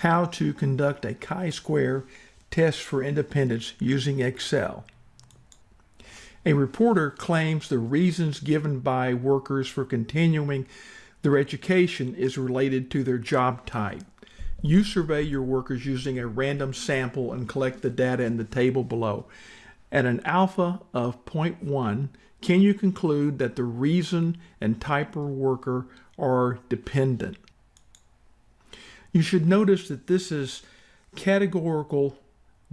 how to conduct a chi-square test for independence using Excel. A reporter claims the reasons given by workers for continuing their education is related to their job type. You survey your workers using a random sample and collect the data in the table below. At an alpha of 0.1, can you conclude that the reason and type of worker are dependent? You should notice that this is categorical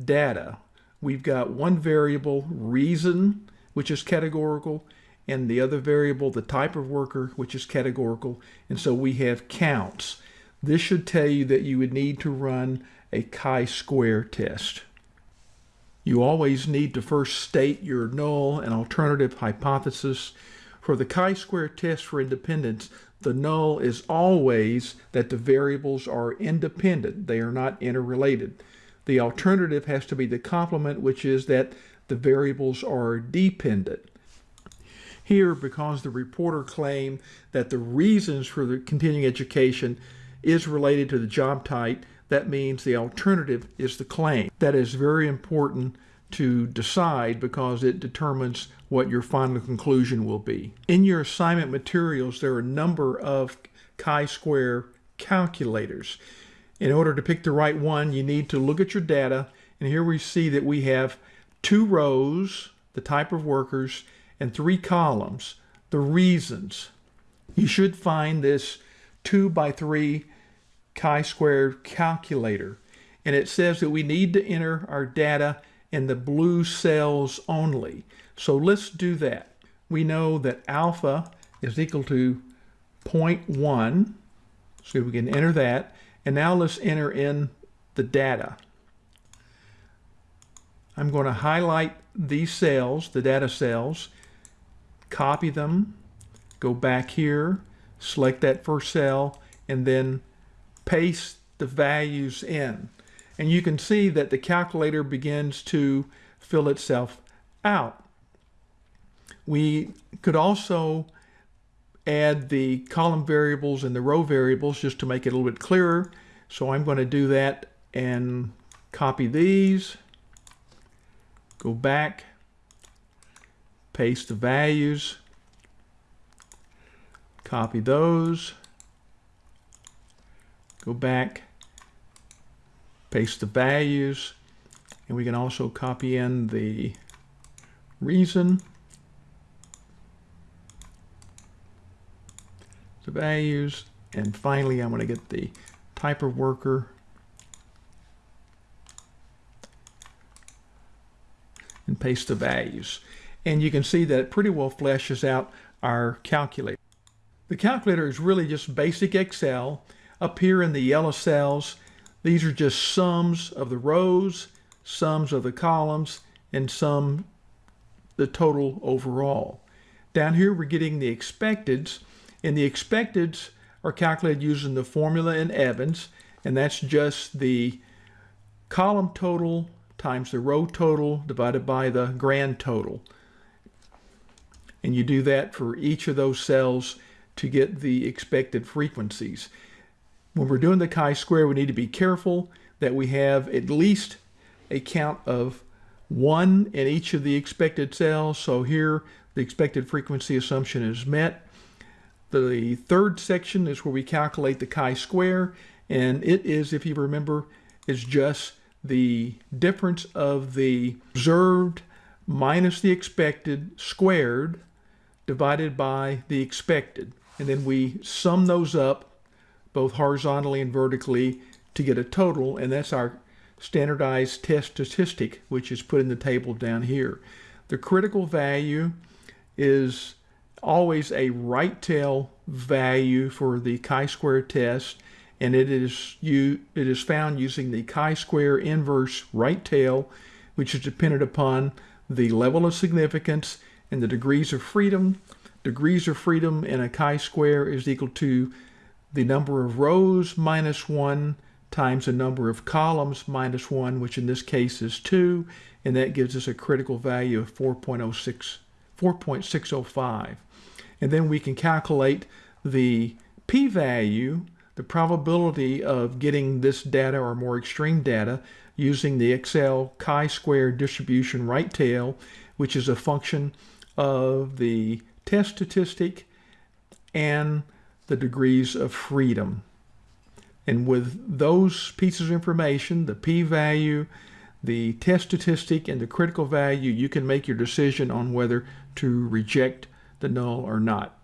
data. We've got one variable, reason, which is categorical, and the other variable, the type of worker, which is categorical. And so we have counts. This should tell you that you would need to run a chi-square test. You always need to first state your null and alternative hypothesis. For the chi-square test for independence, the null is always that the variables are independent. They are not interrelated. The alternative has to be the complement, which is that the variables are dependent. Here, because the reporter claimed that the reasons for the continuing education is related to the job type, that means the alternative is the claim. That is very important to decide because it determines what your final conclusion will be. In your assignment materials, there are a number of chi-square calculators. In order to pick the right one, you need to look at your data, and here we see that we have two rows, the type of workers, and three columns, the reasons. You should find this two by three chi-square calculator, and it says that we need to enter our data in the blue cells only. So let's do that. We know that alpha is equal to 0.1, so we can enter that. And now let's enter in the data. I'm going to highlight these cells, the data cells, copy them, go back here, select that first cell, and then paste the values in. And you can see that the calculator begins to fill itself out. We could also add the column variables and the row variables just to make it a little bit clearer. So I'm going to do that and copy these, go back, paste the values, copy those, go back, paste the values, and we can also copy in the reason, the values, and finally I'm going to get the type of worker and paste the values. And you can see that it pretty well fleshes out our calculator. The calculator is really just basic Excel. Up here in the yellow cells, these are just sums of the rows, sums of the columns, and sum the total overall. Down here, we're getting the expecteds, and the expecteds are calculated using the formula in Evans, and that's just the column total times the row total divided by the grand total. And you do that for each of those cells to get the expected frequencies. When we're doing the chi-square, we need to be careful that we have at least a count of one in each of the expected cells. So here, the expected frequency assumption is met. The third section is where we calculate the chi-square, and it is, if you remember, is just the difference of the observed minus the expected squared divided by the expected. And then we sum those up both horizontally and vertically to get a total, and that's our standardized test statistic, which is put in the table down here. The critical value is always a right tail value for the chi-square test, and it is you it is found using the chi-square inverse right tail, which is dependent upon the level of significance and the degrees of freedom. Degrees of freedom in a chi-square is equal to the number of rows minus 1 times the number of columns minus 1, which in this case is 2, and that gives us a critical value of 4.06, 4.605. And then we can calculate the p-value, the probability of getting this data or more extreme data using the Excel chi-square distribution right tail, which is a function of the test statistic and the degrees of freedom. And with those pieces of information, the p-value, the test statistic, and the critical value, you can make your decision on whether to reject the null or not.